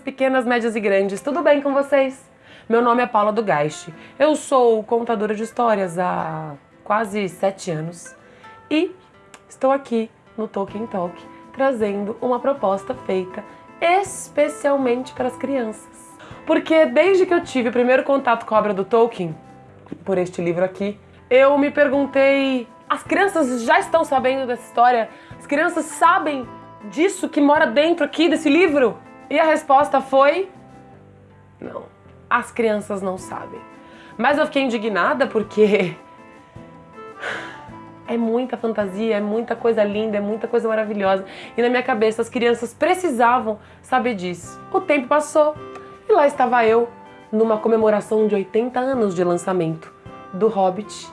pequenas, médias e grandes, tudo bem com vocês? Meu nome é Paula do Geist. Eu sou contadora de histórias há quase sete anos e estou aqui no Tolkien Talk trazendo uma proposta feita especialmente para as crianças. Porque desde que eu tive o primeiro contato com a obra do Tolkien, por este livro aqui, eu me perguntei: as crianças já estão sabendo dessa história? As crianças sabem disso que mora dentro aqui desse livro? E a resposta foi: não, as crianças não sabem. Mas eu fiquei indignada porque é muita fantasia, é muita coisa linda, é muita coisa maravilhosa. E na minha cabeça as crianças precisavam saber disso. O tempo passou e lá estava eu numa comemoração de 80 anos de lançamento do Hobbit,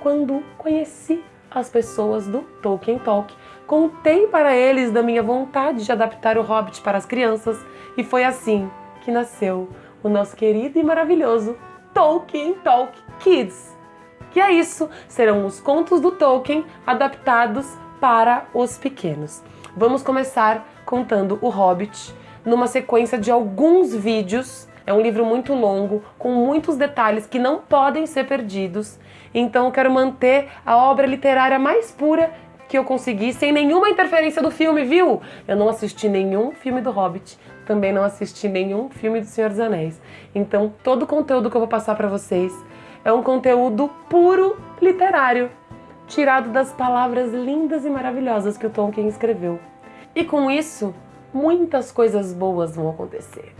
quando conheci as pessoas do Tolkien Talk Contei para eles da minha vontade de adaptar o Hobbit para as crianças e foi assim que nasceu o nosso querido e maravilhoso Tolkien Talk Kids. Que é isso, serão os contos do Tolkien adaptados para os pequenos. Vamos começar contando o Hobbit numa sequência de alguns vídeos. É um livro muito longo, com muitos detalhes que não podem ser perdidos. Então eu quero manter a obra literária mais pura que eu consegui sem nenhuma interferência do filme, viu? Eu não assisti nenhum filme do Hobbit, também não assisti nenhum filme do Senhor dos Anéis. Então, todo o conteúdo que eu vou passar para vocês é um conteúdo puro literário, tirado das palavras lindas e maravilhosas que o Tolkien escreveu. E com isso, muitas coisas boas vão acontecer.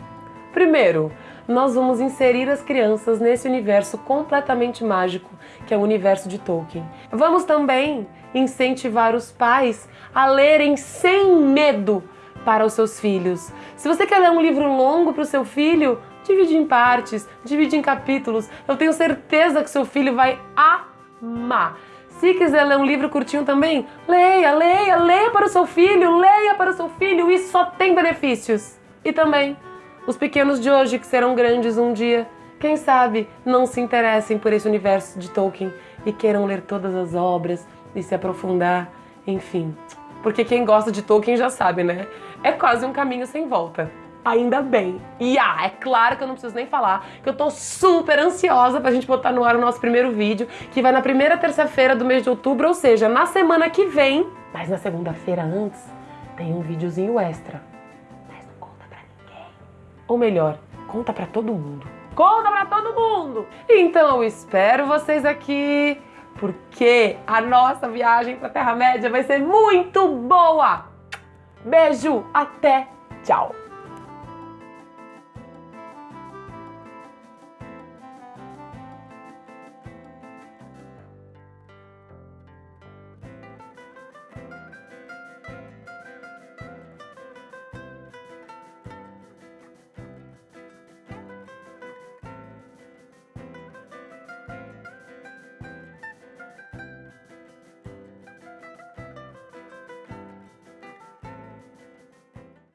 Primeiro, nós vamos inserir as crianças nesse universo completamente mágico que é o universo de Tolkien. Vamos também incentivar os pais a lerem sem medo para os seus filhos. Se você quer ler um livro longo para o seu filho, divide em partes, divide em capítulos. Eu tenho certeza que seu filho vai amar. Se quiser ler um livro curtinho também, leia, leia, leia para o seu filho, leia para o seu filho, isso só tem benefícios. E também, os pequenos de hoje que serão grandes um dia, quem sabe não se interessem por esse universo de Tolkien e queiram ler todas as obras e se aprofundar, enfim. Porque quem gosta de Tolkien já sabe, né? É quase um caminho sem volta. Ainda bem. E ah, é claro que eu não preciso nem falar que eu tô super ansiosa pra gente botar no ar o nosso primeiro vídeo, que vai na primeira terça-feira do mês de outubro, ou seja, na semana que vem. Mas na segunda-feira antes, tem um videozinho extra. Ou melhor, conta pra todo mundo. Conta pra todo mundo! Então eu espero vocês aqui, porque a nossa viagem pra Terra-média vai ser muito boa! Beijo, até, tchau!